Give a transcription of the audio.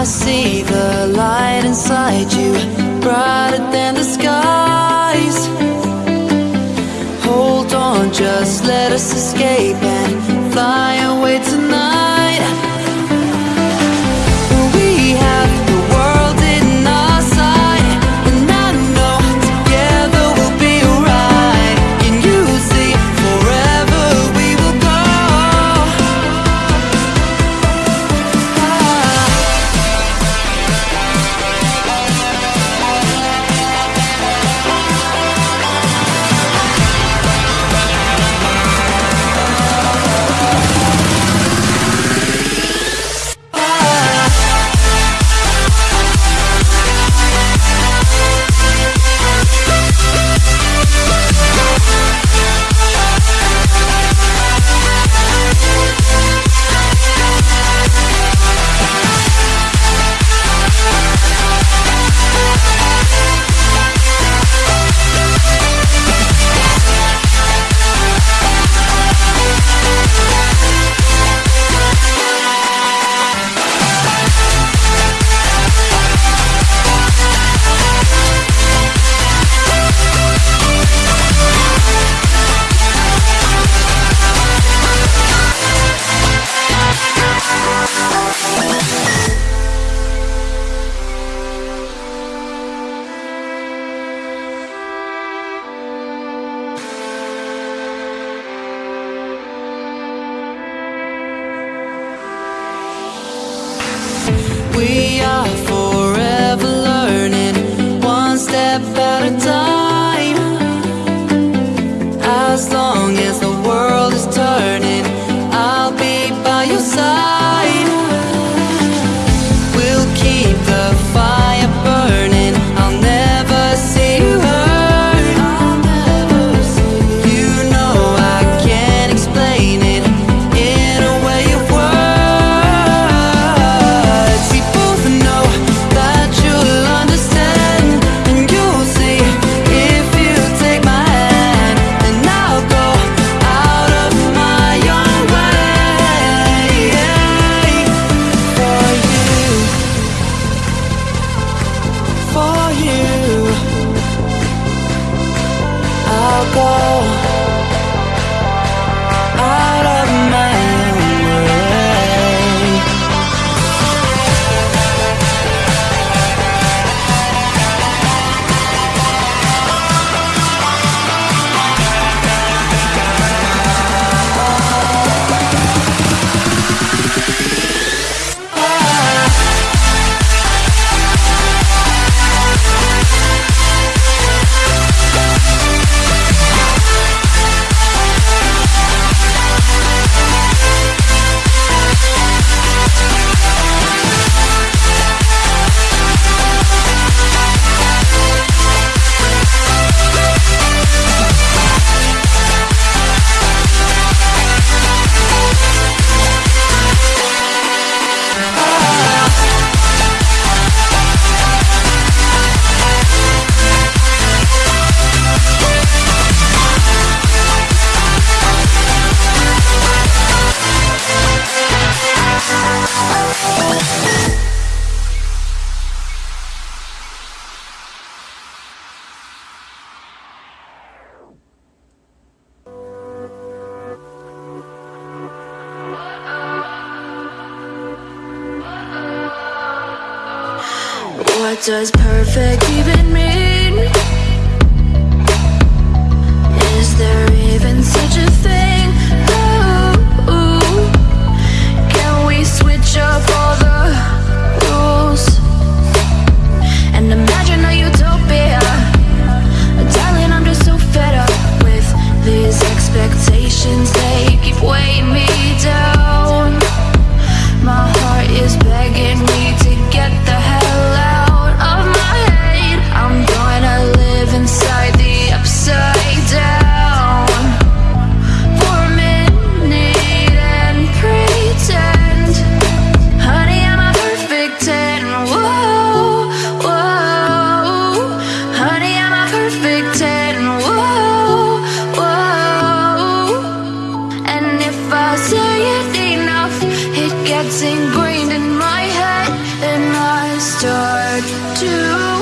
I see the light inside you, brighter than the skies. Hold on, just let us escape and fly away tonight. we are I'll go does perfect even It gets ingrained in my head and I start to